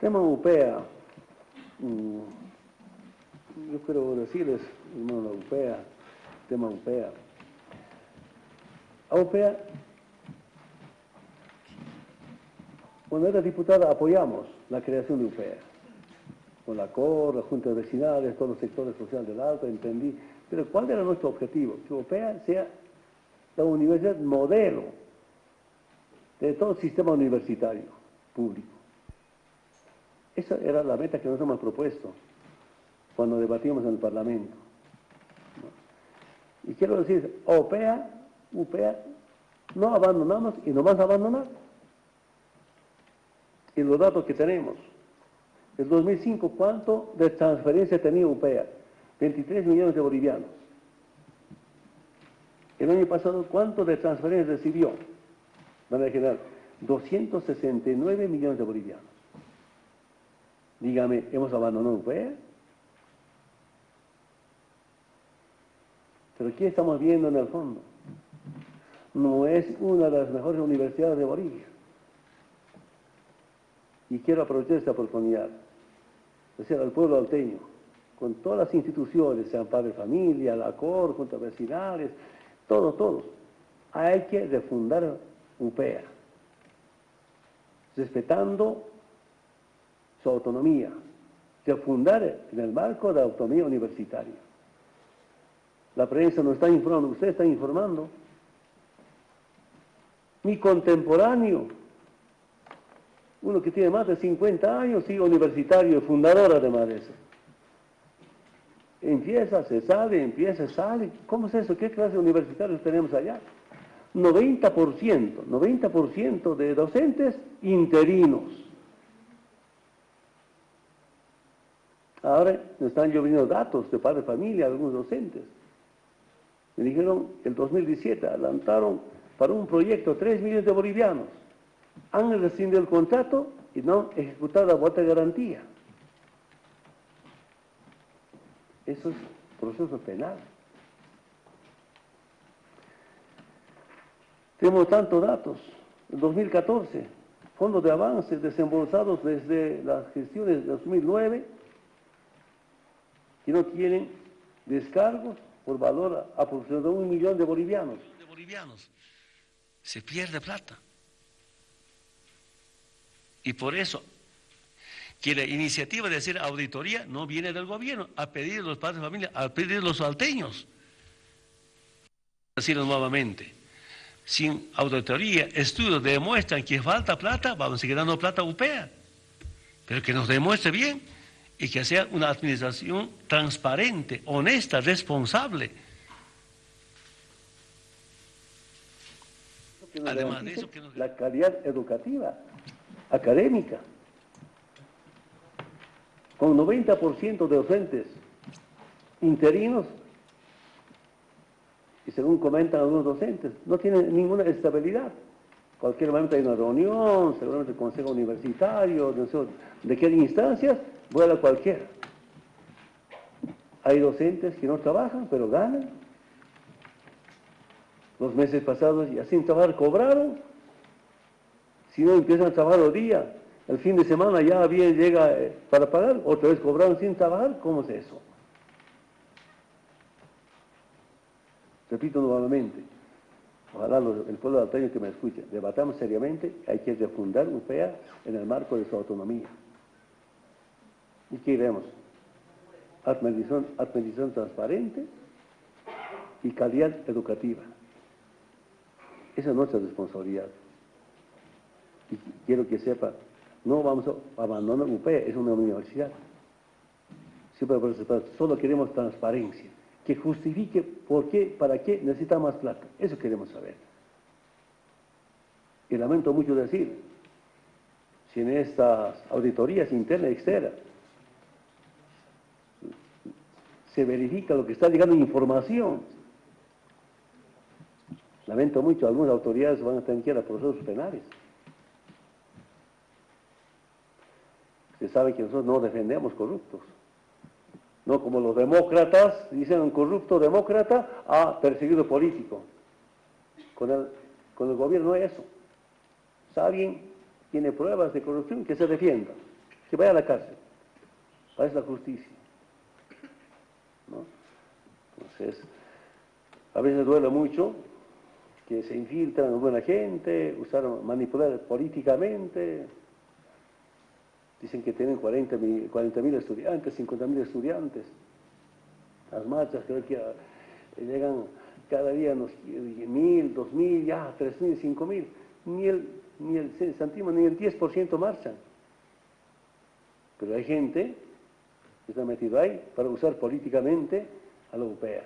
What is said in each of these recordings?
Tema UPEA. mm, Yo quiero decirles, hermano, la UPEA, tema UPEA. A UPEA, cuando era diputada apoyamos la creación de UPEA. Con la COR, la Junta de Vecinales, todos los sectores sociales del Alto, entendí. Pero ¿cuál era nuestro objetivo? Que UPEA sea la universidad modelo de todo el sistema universitario público. Esa era la meta que nos hemos propuesto cuando debatimos en el Parlamento. Y quiero decir, OPEA, UPEA, no abandonamos y no vamos a abandonar. Y los datos que tenemos. El 2005, ¿cuánto de transferencia tenía UPEA? 23 millones de bolivianos. El año pasado, ¿cuánto de transferencia recibió? Van a generar 269 millones de bolivianos. Dígame, ¿hemos abandonado UPEA? Pero ¿qué estamos viendo en el fondo? No es una de las mejores universidades de Bolivia. Y quiero aprovechar esta oportunidad, decir al pueblo alteño, con todas las instituciones, sean padre familia, la COR, juntas vecinales, todos, todos, hay que refundar UPEA, respetando su autonomía, refundar en el marco de la autonomía universitaria. La prensa nos está informando, usted está informando. Mi contemporáneo, uno que tiene más de 50 años, sí, universitario, fundador además de eso. Empieza, se sale, empieza, sale. ¿Cómo es eso? ¿Qué clase de universitarios tenemos allá? 90%, 90% de docentes interinos. Ahora nos están lloviendo datos de padre de familia, algunos docentes. Me dijeron el 2017 adelantaron para un proyecto 3 millones de bolivianos. Han rescindido el contrato y no han ejecutado la bota de garantía. Eso es proceso penal. Tenemos tantos datos. En 2014, fondos de avance desembolsados desde las gestiones de 2009 que no tienen descargos por valor aproximado de un millón de bolivianos. Se pierde plata. Y por eso, que la iniciativa de hacer auditoría no viene del gobierno, a pedir de los padres de familia, a pedir de los salteños. Decirlo nuevamente, sin auditoría, estudios demuestran que falta plata, vamos a seguir dando plata a UPEA. Pero que nos demuestre bien y que sea una administración transparente, honesta, responsable. Además de eso, la calidad educativa, académica, con 90% de docentes interinos, y según comentan algunos docentes, no tienen ninguna estabilidad. Cualquier momento hay una reunión, seguramente el consejo universitario, no sé de qué instancias, vuela cualquiera. Hay docentes que no trabajan, pero ganan. Los meses pasados ya sin trabajar cobraron. Si no empiezan a trabajar los días, el fin de semana ya bien llega eh, para pagar, otra vez cobraron sin trabajar. ¿Cómo es eso? Repito nuevamente, ojalá el pueblo de Altaño que me escuche, debatamos seriamente, hay que refundar UPEA en el marco de su autonomía. ¿Y qué iremos? Administración, transparente y calidad educativa. Esa es nuestra responsabilidad. Y quiero que sepa, no vamos a abandonar UPEA, es una universidad. Siempre solo queremos transparencia, que justifique por qué, para qué necesita más plata. Eso queremos saber. Y lamento mucho decir, si en estas auditorías internas y externas se verifica lo que está llegando información, lamento mucho, algunas autoridades van a tener que ir a procesos penales. Usted sabe que nosotros no defendemos corruptos. No como los demócratas, dicen un corrupto demócrata, ah, perseguido político. Con el, con el gobierno no es eso. Si alguien tiene pruebas de corrupción, que se defienda. que vaya a la cárcel. Para eso la justicia. ¿No? Entonces, a veces duele mucho que se infiltran buena gente, usaron, manipular políticamente. Dicen que tienen 40 mil estudiantes, 50 mil estudiantes. Las marchas creo que llegan cada día unos mil, dos mil, ya tres mil, cinco mil. Ni el, ni el ni el 10% marchan. Pero hay gente que está metido ahí para usar políticamente a la europea.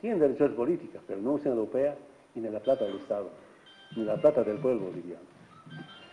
Tienen derecho a políticas, pero no usan a la europea ni la plata del Estado, ni la plata del pueblo boliviano.